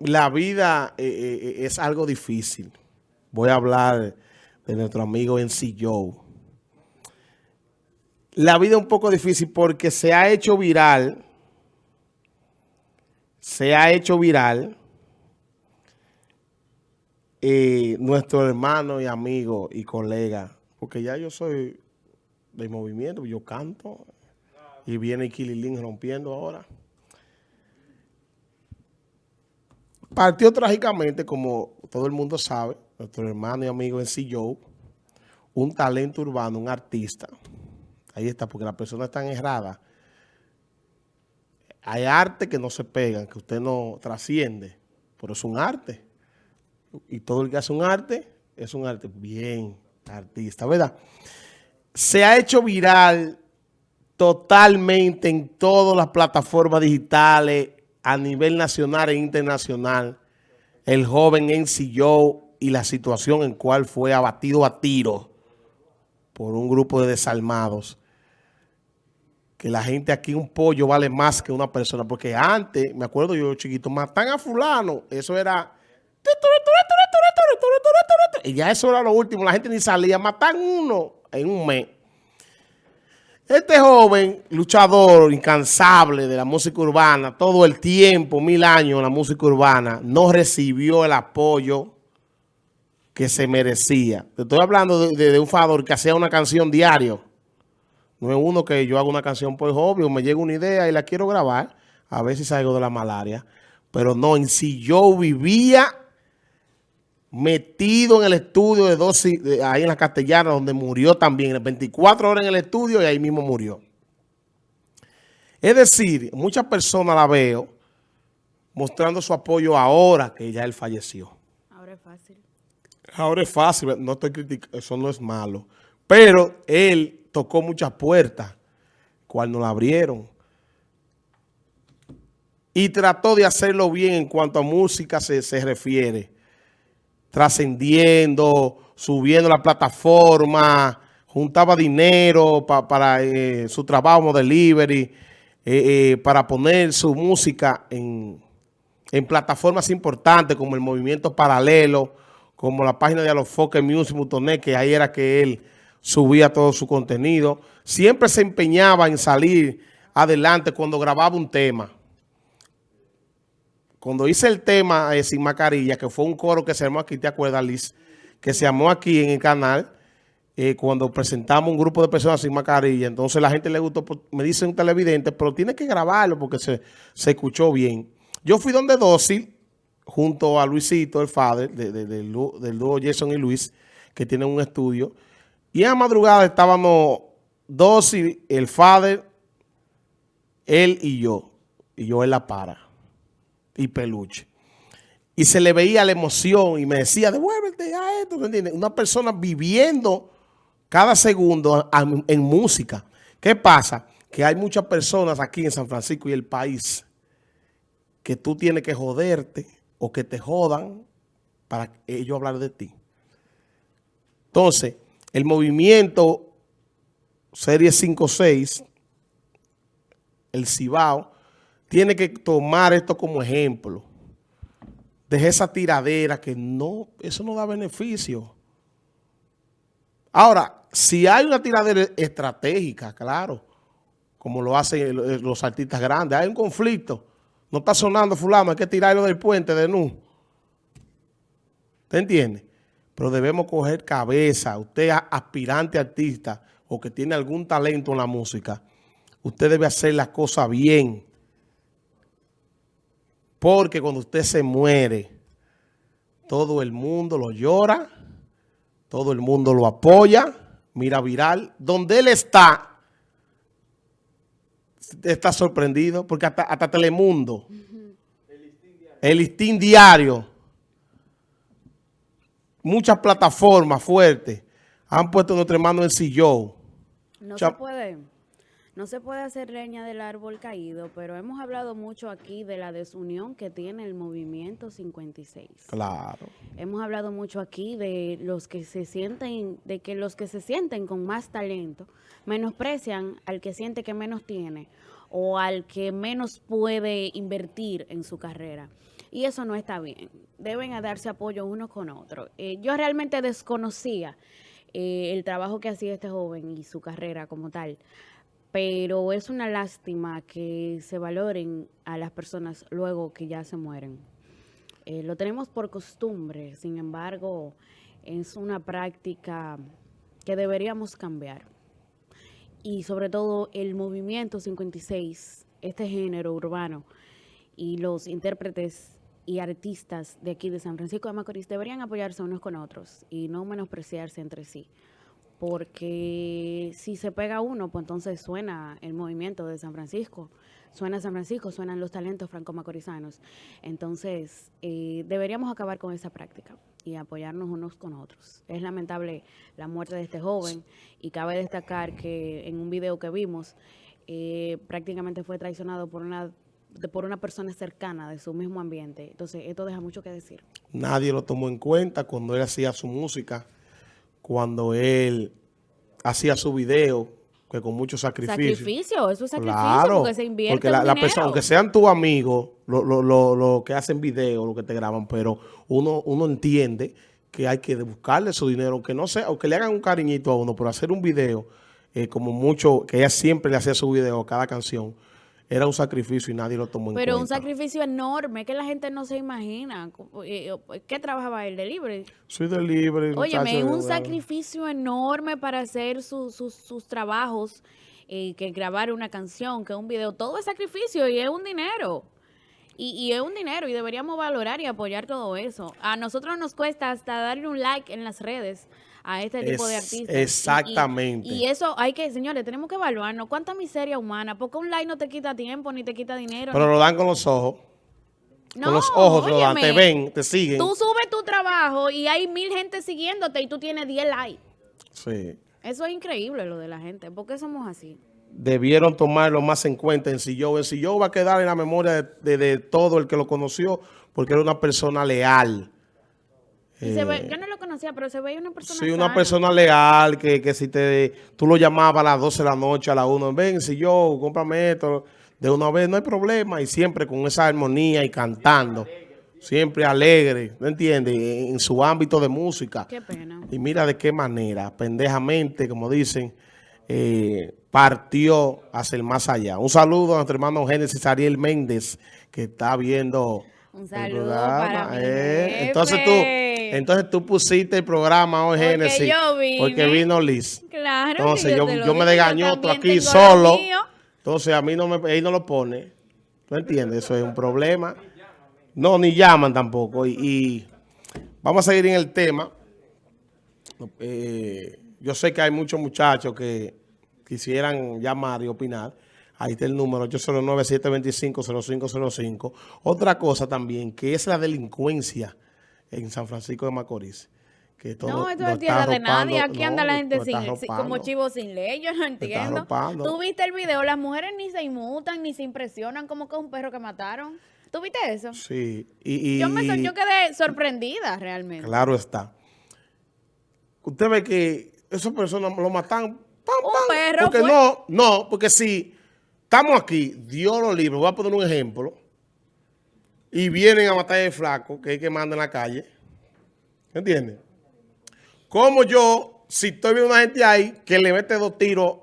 la vida eh, eh, es algo difícil. Voy a hablar de nuestro amigo NC Joe. La vida es un poco difícil porque se ha hecho viral, se ha hecho viral eh, nuestro hermano y amigo y colega, porque ya yo soy de movimiento, yo canto y viene Kililín rompiendo ahora. Partió trágicamente, como todo el mundo sabe, nuestro hermano y amigo en Joe, un talento urbano, un artista. Ahí está, porque las personas están erradas. Hay arte que no se pegan, que usted no trasciende, pero es un arte. Y todo el que hace un arte, es un arte bien artista, ¿verdad? Se ha hecho viral totalmente en todas las plataformas digitales, a nivel nacional e internacional el joven ensilló y la situación en cual fue abatido a tiro por un grupo de desalmados. Que la gente aquí, un pollo vale más que una persona. Porque antes, me acuerdo yo chiquito, matan a fulano. Eso era... Y ya eso era lo último. La gente ni salía. Matan uno en un mes. Este joven luchador incansable de la música urbana, todo el tiempo, mil años en la música urbana, no recibió el apoyo que se merecía. Te estoy hablando de, un favor que hacía una canción diario. No es uno que yo hago una canción pues obvio, me llega una idea y la quiero grabar, a ver si salgo de la malaria. Pero no, en si yo vivía metido en el estudio de dos, ahí en la Castellana, donde murió también, 24 horas en el estudio y ahí mismo murió. Es decir, muchas personas la veo mostrando su apoyo ahora que ya él falleció. Ahora es fácil. Ahora es fácil, no estoy criticando, eso no es malo. Pero él tocó muchas puertas, cual no la abrieron. Y trató de hacerlo bien en cuanto a música se, se refiere trascendiendo, subiendo la plataforma, juntaba dinero para eh, su trabajo delivery, eh, eh, para poner su música en, plataformas importantes como el Movimiento Paralelo, como la página de Alofoque Music.net, que ahí era que él subía todo su contenido. Siempre se empeñaba en salir adelante cuando grababa un tema cuando hice el tema eh, Sin Mascarilla, que fue un coro que se llamó aquí, ¿te acuerdas, Liz? Que se llamó aquí en el canal, eh, cuando presentamos un grupo de personas sin mascarilla. Entonces la gente le gustó, pues, me dice un televidente, pero tiene que grabarlo porque se, escuchó bien. Yo fui donde Dócil, junto a Luisito, el father, del dúo Jason y Luis, que tienen un estudio. Y a madrugada estábamos Dócil, el father, él y yo. Y yo en la para y peluche. Y se le veía la emoción y me decía, devuélvete a esto, ¿me entiendes? Una persona viviendo cada segundo en música. ¿Qué pasa? Que hay muchas personas aquí en San Francisco y el país que tú tienes que joderte o que te jodan para ellos hablar de ti. Entonces, el movimiento Serie 5-6, el Cibao, tiene que tomar esto como ejemplo. Deje esa tiradera que no, eso no da beneficio. Ahora, si hay una tiradera estratégica, claro, como lo hacen los artistas grandes, hay un conflicto, no está sonando fulano, hay que tirarlo del puente de nu. ¿Te entiende? Pero debemos coger cabeza. Usted aspirante artista o que tiene algún talento en la música, usted debe hacer las cosas bien. Porque cuando usted se muere, todo el mundo lo llora, todo el mundo lo apoya, mira viral. Donde él está, está sorprendido, porque hasta, Telemundo, el listín diario, muchas plataformas fuertes han puesto nuestra hermano en sillón. No se puede no se puede hacer leña del árbol caído, pero hemos hablado mucho aquí de la desunión que tiene el movimiento 56. Claro. Hemos hablado mucho aquí de los que se sienten, de que los que se sienten con más talento menosprecian al que siente que menos tiene o al que menos puede invertir en su carrera. Y eso no está bien. Deben darse apoyo uno con otro. Eh, yo realmente desconocía eh, el trabajo que hacía este joven y su carrera como tal. Pero es una lástima que se valoren a las personas luego que ya se mueren. Eh, lo tenemos por costumbre, sin embargo, es una práctica que deberíamos cambiar. Y sobre todo el movimiento 56, este género urbano y los intérpretes y artistas de aquí de San Francisco de Macorís deberían apoyarse unos con otros y no menospreciarse entre sí. Porque si se pega uno, pues entonces suena el movimiento de San Francisco, suena San Francisco, suenan los talentos franco-macorizanos. Entonces, eh, deberíamos acabar con esa práctica y apoyarnos unos con otros. Es lamentable la muerte de este joven y cabe destacar que en un video que vimos, eh, prácticamente fue traicionado por una por una persona cercana de su mismo ambiente. Entonces, esto deja mucho que decir. Nadie lo tomó en cuenta cuando él hacía su música, cuando él hacía su video, que con mucho sacrificio. Sacrificio, eso es sacrificio, porque se invierte porque la, persona, aunque sean tus amigos, lo, lo, lo, lo, que hacen video, lo que te graban, pero uno, uno entiende que hay que buscarle su dinero, aunque no sea, aunque le hagan un cariñito a uno, pero hacer un video, eh, como mucho, que ella siempre le hacía su video a cada canción, era un sacrificio y nadie lo tomó en cuenta. Pero un sacrificio enorme que la gente no se imagina. Eh, eh, ¿Qué trabajaba el delivery? Soy delivery. Oye, es un sacrificio enorme para hacer sus trabajos, eh, que grabar una canción, que un video. Todo es sacrificio y es un dinero. Y, y, es un dinero y deberíamos valorar y apoyar todo eso. A nosotros nos cuesta hasta darle un like en las redes a este tipo de artistas. Exactamente. Y, eso hay que, señores, tenemos que evaluarnos. ¿Cuánta miseria humana? Porque un like no te quita tiempo ni te quita dinero. Pero lo dan con los ojos. No, con los ojos lo dan, te ven, te siguen. Tú subes tu trabajo y hay mil gente siguiéndote y tú tienes 10 likes. Sí. Eso es increíble lo de la gente. ¿Por qué somos así? Debieron tomarlo más en cuenta en Sillo. En Sillo va a quedar en la memoria de todo el que lo conoció porque era una persona leal eh, yo no lo conocía, pero se veía una persona Sí, una persona leal, que, que si te tú lo llamabas a las 12 de la noche, a la 1, ven, si yo, cómprame esto, de una vez, no hay problema, y siempre con esa armonía y cantando, siempre alegre, ¿no entiendes? En su ámbito de música. Qué pena. Y mira de qué manera, pendejamente, como dicen, eh, partió hacia el más allá. Un saludo a nuestro hermano Génesis Ariel Méndez, que está viendo Un saludo para eh. Entonces tú entonces tú pusiste el programa hoy, Génesis. Porque vino Liz. Claro. Entonces yo, yo, me degañó tú aquí solo. Entonces a mí no me, él no lo pone. ¿No entiendes? Eso es un problema. No, ni llaman tampoco. Y, vamos a seguir en el tema. Eh, yo sé que hay muchos muchachos que quisieran llamar y opinar. Ahí está el número 809-725-0505. Otra cosa también, que es la delincuencia en San Francisco de Macorís. Que todo, no, esto no es tierra de nadie. Aquí anda la gente sin, como chivo sin ley. Yo no entiendo. Tú viste el video. Las mujeres ni se inmutan ni se impresionan como que es un perro que mataron. ¿Tú viste eso? Sí. Y, yo, me, yo quedé sorprendida realmente. Claro está. Usted ve que esas personas lo matan. un perro Porque no, no, porque si estamos aquí, Dios lo libre. Voy a poner un ejemplo y vienen a matar el flaco que hay que mandar en la calle. ¿Entiendes? Como yo, si estoy viendo una gente ahí que le mete dos tiros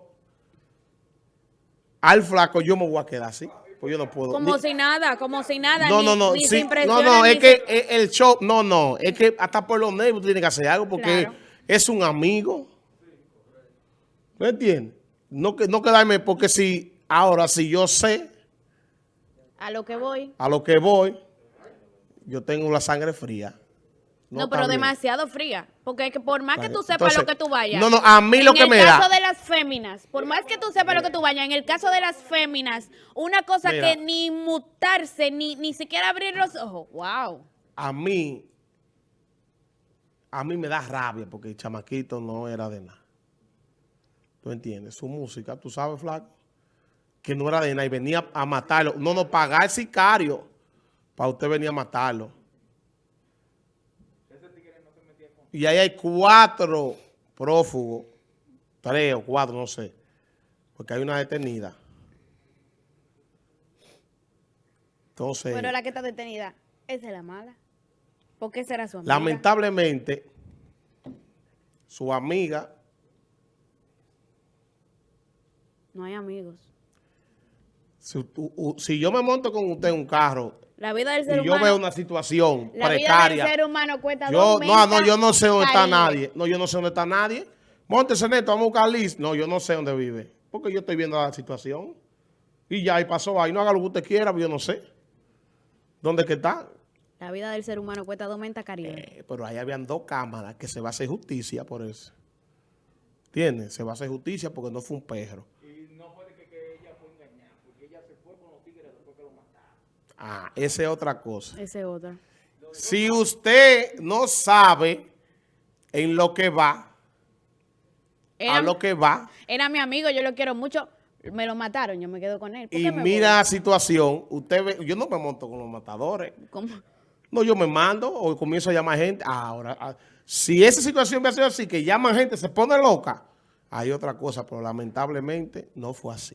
al flaco, yo me voy a quedar así. Pues yo no puedo. Como si nada, como si nada. No, no, no. no, no, es que el show, no, no. Es que hasta por los nervios tiene que hacer algo porque es un amigo. ¿Me entiendes? No, no quedarme porque si, ahora si yo sé a lo que voy. A lo que voy, yo tengo la sangre fría. No, pero demasiado fría. Porque que por más que tú sepas lo que tú vayas. No, no, a mí lo que me da. En el caso de las féminas, por más que tú sepas lo que tú vayas, en el caso de las féminas, una cosa que ni mutarse, ni, ni siquiera abrir los ojos. Wow. A mí, a mí me da rabia porque el chamaquito no era de nada. ¿Tú entiendes? Su música, tú sabes, flaco que no era de nada y venía a matarlo. No, no, pagar sicario para usted venir a matarlo. Y ahí hay cuatro prófugos, tres o cuatro, no sé, porque hay una detenida. Entonces, Pero la que está detenida, esa es la mala. ¿Por qué será su amiga? lamentablemente, su amiga, No hay amigos. Si, u- u- si yo me monto con usted en un carro La vida del y yo humano... veo una situación la vida precaria, del ser humano cuesta yo, no, no, yo no sé dónde está nadie. No, yo no sé dónde está nadie. Móntese neto, vamos a buscar Liz. No, yo no sé dónde vive. Porque yo estoy viendo la situación. Y ya, y pasó ahí. No haga lo que usted quiera, pero yo no sé. ¿Dónde es que está? La vida del ser humano cuesta dos mentas. Eh, pero ahí habían dos cámaras que se va a hacer justicia por eso. ¿Entiendes? Se va a hacer justicia porque no fue un perro. Ah, esa es otra cosa. Ese es otra. Si usted no sabe en lo que va, Era, a lo que va, era mi amigo, yo lo quiero mucho. Me lo mataron, yo me quedo con él. ¿Por y me mira la situación, usted ve, yo no me monto con los matadores. ¿Cómo? No, yo me mando o comienzo a llamar gente. Ahora, ah, si esa situación va a ser así, que llaman gente, se pone loca, hay otra cosa, pero lamentablemente no fue así.